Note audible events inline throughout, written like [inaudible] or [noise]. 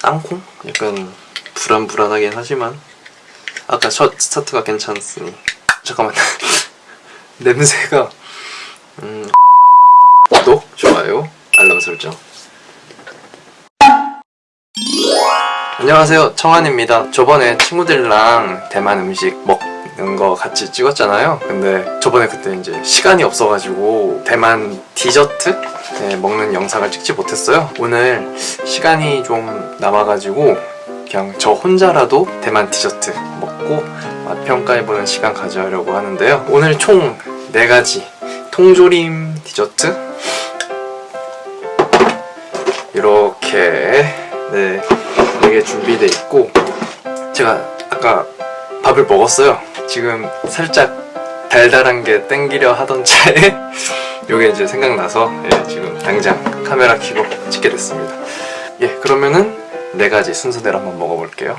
땅콩? 약간 불안불안하긴 하지만 아까 첫 스타트가 괜찮았으니. 잠깐만. [laughs] 냄새가 음 구독, 좋아요, 알람 설정. 안녕하세요. 청한입니다. 저번에 친구들이랑 대만 음식 먹 는 거 같이 찍었잖아요. 근데 저번에 그때 이제 시간이 없어가지고 대만 디저트? 네, 먹는 영상을 찍지 못했어요. 오늘 시간이 좀 남아가지고 그냥 저 혼자라도 대만 디저트 먹고 맛 평가해보는 시간 가져려고 하는데요. 오늘 총 4가지 통조림 디저트? 이렇게 네 4개 준비돼 있고 제가 아까 밥을 먹었어요 지금 살짝 달달한 게 땡기려 하던 차에 [laughs] 요게 이제 생각나서 예, 지금 당장 카메라 켜고 찍게 됐습니다. 예 그러면은 네 가지 순서대로 한번 먹어볼게요.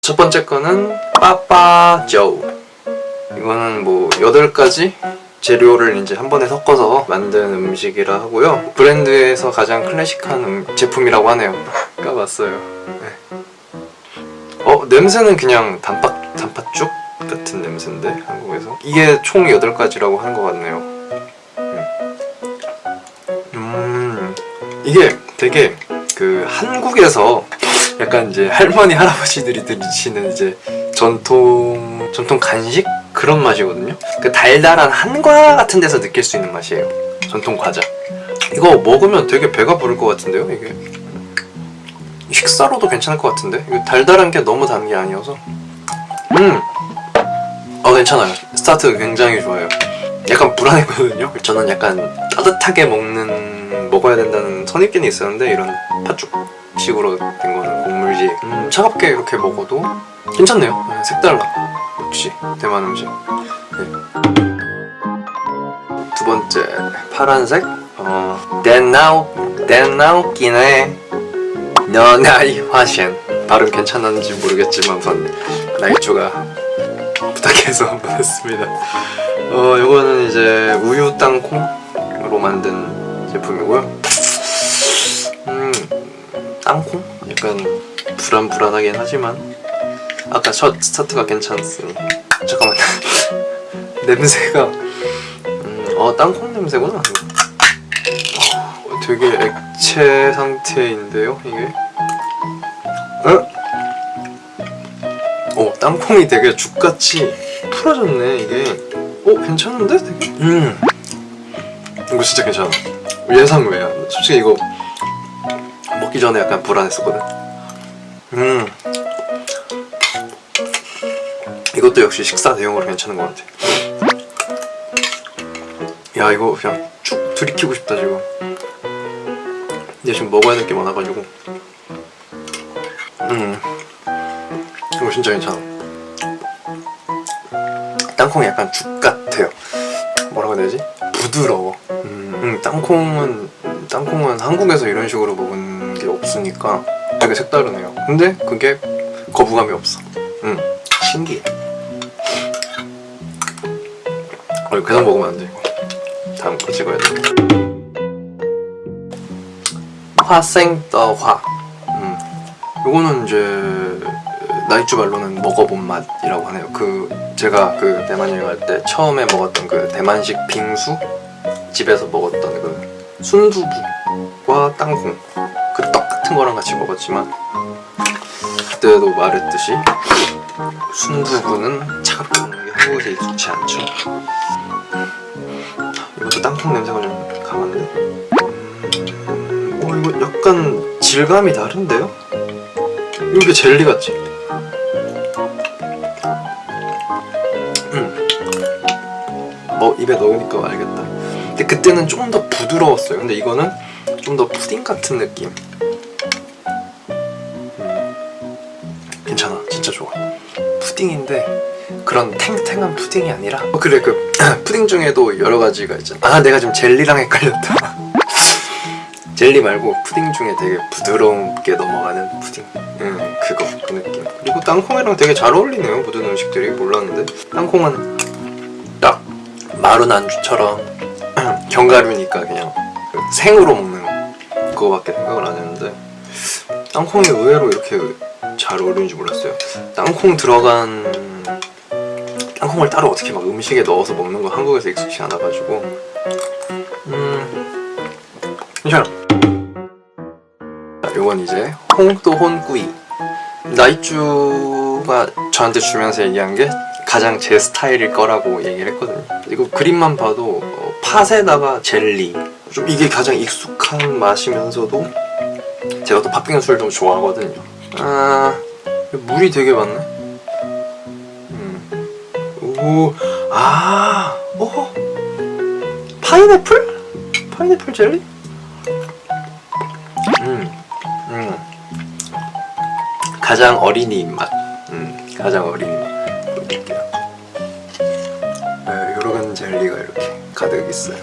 첫 번째 거는 빠빠저우. 이거는 뭐 8가지 재료를 이제 한 번에 섞어서 만든 음식이라 하고요. 브랜드에서 가장 클래식한 음, 제품이라고 하네요. [laughs] 까봤어요. 네. 어 냄새는 그냥 단팥, 단팥죽 같은 냄새인데 한국에서? 이게 총 8가지라고 하는 것 같네요. 음. 음. 이게 되게 그 한국에서 약간 이제 할머니 할아버지들이 드시는 이제 전통 전통 간식? 그런 맛이거든요? 그 달달한 한과 같은 데서 느낄 수 있는 맛이에요. 전통 과자. 이거 먹으면 되게 배가 부를 것 같은데요 이게? 식사로도 괜찮을 것 같은데? 달달한 게 너무 단 게 아니어서 음! 어 괜찮아요. 스타트 굉장히 좋아요. 약간 불안했거든요. 저는 약간 따뜻하게 먹는 먹어야 된다는 선입견이 있었는데 이런 팥죽식으로 된 거는 곡물지. 음, 차갑게 이렇게 먹어도 괜찮네요. 네, 색달라 역시 대만 음식. 네. 두 번째. 파란색. 어, 덴나오. 덴나오 끼네. 너나이 화셴 발음 괜찮았는지 모르겠지만 우선 나이쭈가 부탁해서 [laughs] 보냈습니다. 어 이거는 이제 우유 땅콩으로 만든 제품이고요. 음 땅콩? 약간 불안불안하긴 하지만 아까 첫 스타트가 괜찮았으니. 잠깐만. [laughs] 냄새가 음, 어 땅콩 냄새구나. 어, 되게 액체 상태인데요 이게? 어? 어 땅콩이 되게 죽같이 풀어졌네 이게. 어 괜찮은데? 되게? 음. 이거 진짜 괜찮아. 예상 외야 솔직히 이거 먹기 전에 약간 불안했었거든. 음. 이것도 역시 식사 대용으로 괜찮은 것 같아. 야 이거 그냥 쭉 들이키고 싶다 지금. 근데 지금 먹어야 될 게 많아가지고. 음 진짜 괜찮아 땅콩이 약간 죽 같아요. 뭐라고 해야 되지? 부드러워. 음, 음, 땅콩은 땅콩은 한국에서 이런 식으로 먹은 게 없으니까 되게 색다르네요. 근데 그게 거부감이 없어. 음, 신기해. 어, 이거 계속 먹으면 안돼 이거. 다음 거 찍어야 돼. 화생떠화. 음, 요거는 이제 나이쭈 말로는 먹어본 맛이라고 하네요 그 제가 그 대만 여행 할 때 처음에 먹었던 그 대만식 빙수 집에서 먹었던 그 순두부와 땅콩 그 떡 같은 거랑 같이 먹었지만 그때도 말했듯이 순두부는 차갑게 먹는 게 한국에서 익숙치 않죠 이것도 땅콩 냄새가 좀 강한데 음, 어 이거 약간 질감이 다른데요? 이게 젤리 같지? 뭐 입에 넣으니까 알겠다. 근데 그때는 좀더 부드러웠어요. 근데 이거는 좀 더 푸딩 같은 느낌. 음. 괜찮아. 진짜 좋아. 푸딩인데 그런 탱탱한 푸딩이 아니라. 어, 그래. 그 [clears throat] 푸딩 중에도 여러 가지가 있잖아. 아 내가 지금 젤리랑 헷갈렸다. [laughs] 젤리 말고 푸딩 중에 되게 부드럽게 넘어가는 푸딩. 음, 그거 그 느낌. 그리고 땅콩이랑 되게 잘 어울리네요. 모든 음식들이. 몰랐는데. 땅콩은 딱 마른 안주처럼 [clears throat] 견과류니까 그냥 그 생으로 먹는 그거밖에 생각을 안 했는데 땅콩이 의외로 이렇게 잘 어울리는지 몰랐어요. 땅콩 들어간 땅콩을 따로 어떻게 막 음식에 넣어서 먹는 거 한국에서 익숙치 않아가지고. 음 괜찮아. 자, 요건 이제 홍도 혼구이. 나이쭈가 저한테 주면서 얘기한 게 가장 제 스타일일 거라고 얘기를 했거든요 이거 그림만 봐도 어, 팥에다가 젤리 좀 이게 가장 익숙한 맛이면서도 제가 또 팥빙수를 좀 좋아하거든요 아 물이 되게 많네 음. 오, 아, 오, 파인애플? 파인애플 젤리? 음, 음, 가장 어린이 입맛. 음, 가장 어린이 맛. 볼게요. 젤리가 이렇게 가득 있어요.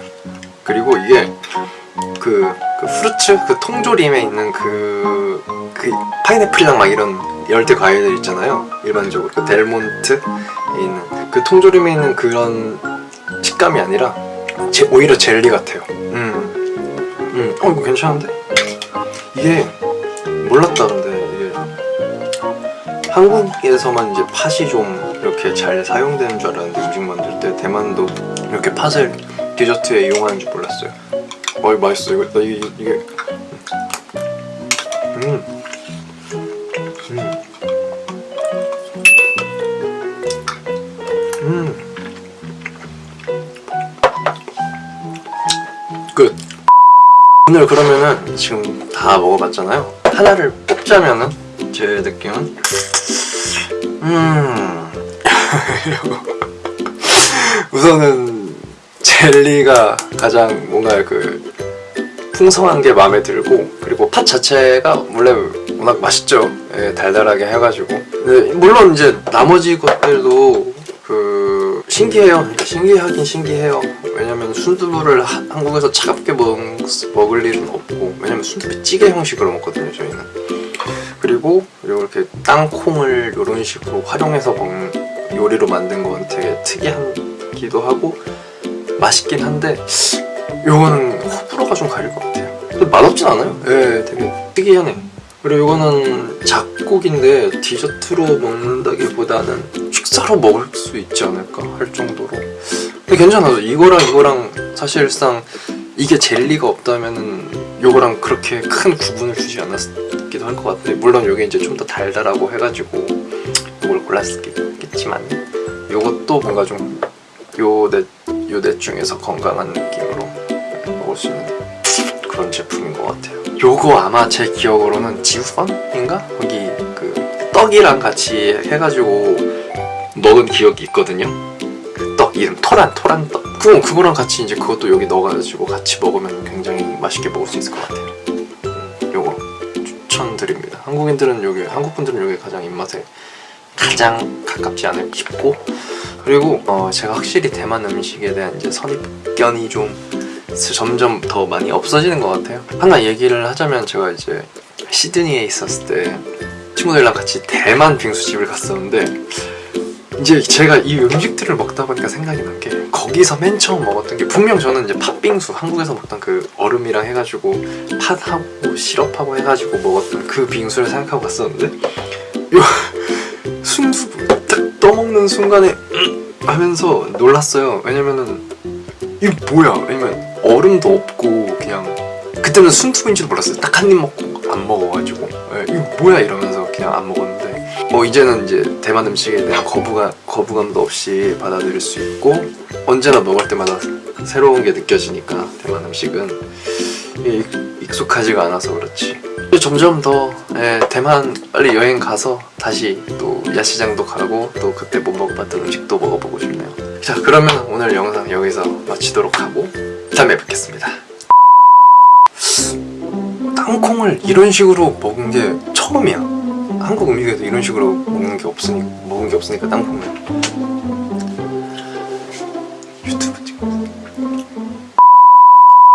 그리고 이게 그, 그 프루츠 그 통조림에 있는 그, 그 파인애플이랑 막 이런 열대 과일들 있잖아요. 일반적으로 그 델몬트에 있는 그 통조림에 있는 그런 식감이 아니라 제, 오히려 젤리 같아요. 음, 음, 어 이거 괜찮은데? 이게 몰랐다 근데 이게 한국에서만 이제 팥이 좀 이렇게 잘 사용되는 줄 알았는데 음식 만들 때 대만도 이렇게 팥을 디저트에 이용하는 줄 몰랐어요. 어 이거 맛있어 이거 나 이게 이게 음. 음. 음. 끝. 오늘 그러면은 지금 다 먹어봤잖아요. 하나를 뽑자면은 제 느낌은 음 우선은 젤리가 가장 뭔가 그 풍성한 게 마음에 들고 그리고 팥 자체가 원래 워낙 맛있죠. 예, 달달하게 해가지고 물론 이제 나머지 것들도 그 신기해요. 그러니까 신기하긴 신기해요. 왜냐면 순두부를 하- 한국에서 차갑게 먹, 먹을 일은 없고 왜냐면 순두부 찌개 형식으로 먹거든요 저희는. 그리고 이렇게 땅콩을 이런 식으로 활용해서 먹는 요리로 만든 건 되게 특이하기도 하고 맛있긴 한데 요거는 호불호가 좀 가릴 것 같아요. 근데 맛없진 않아요. 예, 되게 특이하네. 그리고 이거는 작곡인데 디저트로 먹는다기보다는 식사로 먹을 수 있지 않을까 할 정도로. 근데 괜찮아요. 이거랑 이거랑 사실상 이게 젤리가 없다면은 요거랑 그렇게 큰 구분을 주지 않았기도 할 것 같아. 물론 요게 이제 좀 더 달달하고 해가지고 요걸 골랐겠지만 요것도 뭔가 좀 요넷 요넷 중에서 건강한 느낌으로 먹을 수 있는 그런 제품인 것 같아요. 요거 아마 제 기억으로는 지우펀인가? 거기 그 떡이랑 같이 해가지고 먹은 기억이 있거든요. 그 떡 이름 토란 토란 떡. 그거 그거랑 같이 이제 그것도 여기 넣어가지고 같이 먹으면 굉장히 맛있게 먹을 수 있을 것 같아요. 음, 요거 추천드립니다. 한국인들은 요게 한국 분들은 요게 가장 입맛에 가장 가깝지 않을까 싶고 그리고 어, 제가 확실히 대만 음식에 대한 이제 선입견이 좀 점점 더 많이 없어지는 것 같아요. 하나 얘기를 하자면 제가 이제 시드니에 있었을 때 친구들이랑 같이 대만 빙수집을 갔었는데 이제 제가 이 음식들을 먹다 보니까 생각이 난 게 거기서 맨 처음 먹었던 게 분명 저는 이제 팥빙수 한국에서 먹던 그 얼음이랑 해가지고 팥하고 시럽하고 해가지고 먹었던 그 빙수를 생각하고 갔었는데 요 순두부 딱 떠먹는 순간에 음 하면서 놀랐어요. 왜냐면은 이게 뭐야? 왜냐면 얼음도 없고 그냥 그때는 순두부인지도 몰랐어요. 딱 한 입 먹고 안 먹어가지고 예, 이거 뭐야 이러면서 그냥 안 먹었는데 뭐 이제는 이제 대만 음식에 대한 거부가 거부감도 없이 받아들일 수 있고 언제나 먹을 때마다 새로운 게 느껴지니까 대만 음식은 익- 익숙하지가 않아서 그렇지. 점점 더 예, 대만 빨리 여행 가서 다시 또 야시장도 가고 또 그때 못 먹어봤던 음식도 먹어보고 싶네요. 자 그러면 오늘 영상 여기서 마치도록 하고 다음에 뵙겠습니다. 땅콩을 이런 식으로 먹은 게 처음이야. 한국 음식에도 이런 식으로 먹는 게 없으니 먹은 게 없으니까 땅콩을.